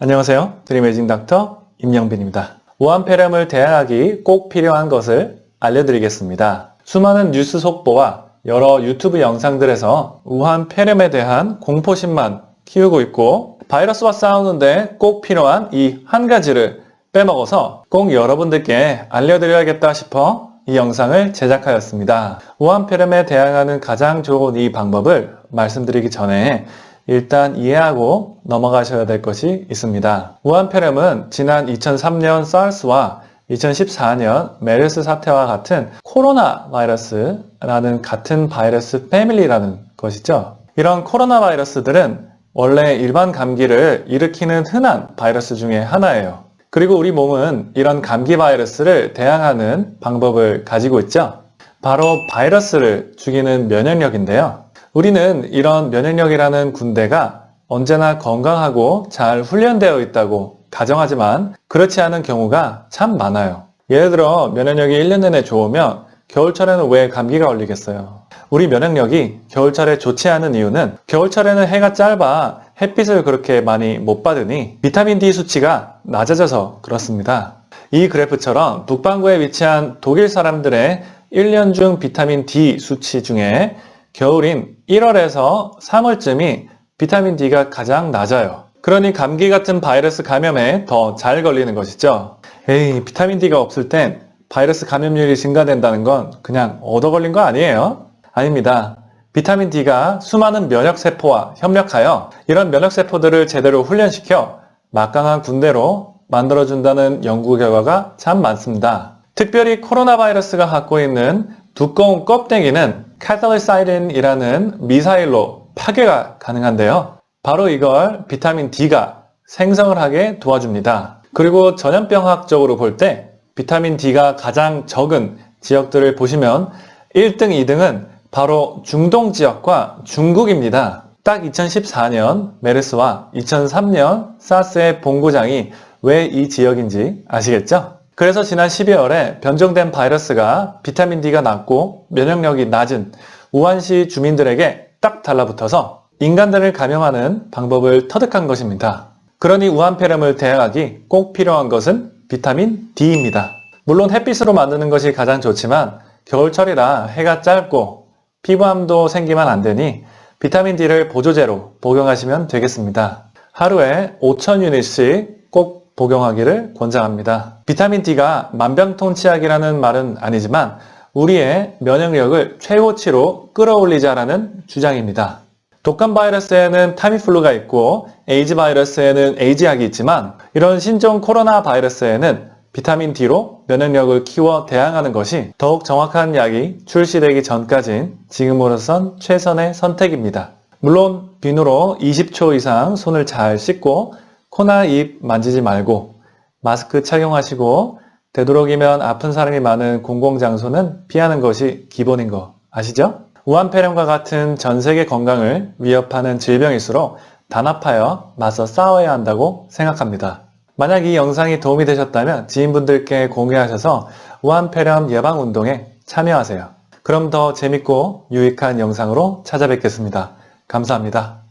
안녕하세요. 드림에이징 닥터 임영빈입니다. 우한폐렴을 대항하기 꼭 필요한 것을 알려드리겠습니다. 수많은 뉴스 속보와 여러 유튜브 영상들에서 우한폐렴에 대한 공포심만 키우고 있고 바이러스와 싸우는데 꼭 필요한 이 한 가지를 빼먹어서 꼭 여러분들께 알려드려야겠다 싶어 이 영상을 제작하였습니다. 우한폐렴에 대항하는 가장 좋은 이 방법을 말씀드리기 전에 일단 이해하고 넘어가셔야 될 것이 있습니다. 우한폐렴은 지난 2003년 사르스와 2014년 메르스 사태와 같은 코로나 바이러스라는 같은 바이러스 패밀리라는 것이죠. 이런 코로나 바이러스들은 원래 일반 감기를 일으키는 흔한 바이러스 중에 하나예요. 그리고 우리 몸은 이런 감기 바이러스를 대항하는 방법을 가지고 있죠. 바로 바이러스를 죽이는 면역력인데요. 우리는 이런 면역력이라는 군대가 언제나 건강하고 잘 훈련되어 있다고 가정하지만 그렇지 않은 경우가 참 많아요. 예를 들어 면역력이 1년 내내 좋으면 겨울철에는 왜 감기가 걸리겠어요? 우리 면역력이 겨울철에 좋지 않은 이유는 겨울철에는 해가 짧아 햇빛을 그렇게 많이 못 받으니 비타민 D 수치가 낮아져서 그렇습니다. 이 그래프처럼 북반구에 위치한 독일 사람들의 1년 중 비타민 D 수치 중에 겨울인 1월에서 3월쯤이 비타민 D가 가장 낮아요. 그러니 감기 같은 바이러스 감염에 더 잘 걸리는 것이죠. 에이, 비타민 D가 없을 땐 바이러스 감염률이 증가된다는 건 그냥 얻어 걸린 거 아니에요? 아닙니다. 비타민 D가 수많은 면역세포와 협력하여 이런 면역세포들을 제대로 훈련시켜 막강한 군대로 만들어준다는 연구 결과가 참 많습니다. 특별히 코로나 바이러스가 갖고 있는 두꺼운 껍데기는 카탈리사이린이라는 미사일로 파괴가 가능한데요. 바로 이걸 비타민 D가 생성을 하게 도와줍니다. 그리고 전염병학적으로 볼 때 비타민 D가 가장 적은 지역들을 보시면 1등, 2등은 바로 중동 지역과 중국입니다. 딱 2014년 메르스와 2003년 사스의 본고장이 왜 이 지역인지 아시겠죠? 그래서 지난 12월에 변종된 바이러스가 비타민 D가 낮고 면역력이 낮은 우한시 주민들에게 딱 달라붙어서 인간들을 감염하는 방법을 터득한 것입니다. 그러니 우한폐렴을 대항하기 꼭 필요한 것은 비타민 D입니다. 물론 햇빛으로 만드는 것이 가장 좋지만 겨울철이라 해가 짧고 피부암도 생기면 안 되니 비타민 D를 보조제로 복용하시면 되겠습니다. 하루에 5,000유닛씩 꼭 복용하기를 권장합니다. 비타민 D가 만병통치약이라는 말은 아니지만 우리의 면역력을 최고치로 끌어올리자라는 주장입니다. 독감 바이러스에는 타미플루가 있고 에이즈 바이러스에는 에이즈약이 있지만 이런 신종 코로나 바이러스에는 비타민 D로 면역력을 키워 대항하는 것이 더욱 정확한 약이 출시되기 전까진 지금으로선 최선의 선택입니다. 물론 비누로 20초 이상 손을 잘 씻고 코나 입 만지지 말고 마스크 착용하시고 되도록이면 아픈 사람이 많은 공공장소는 피하는 것이 기본인 거 아시죠? 우한폐렴과 같은 전 세계 건강을 위협하는 질병일수록 단합하여 맞서 싸워야 한다고 생각합니다. 만약 이 영상이 도움이 되셨다면 지인분들께 공유하셔서 우한폐렴 예방운동에 참여하세요. 그럼 더 재밌고 유익한 영상으로 찾아뵙겠습니다. 감사합니다.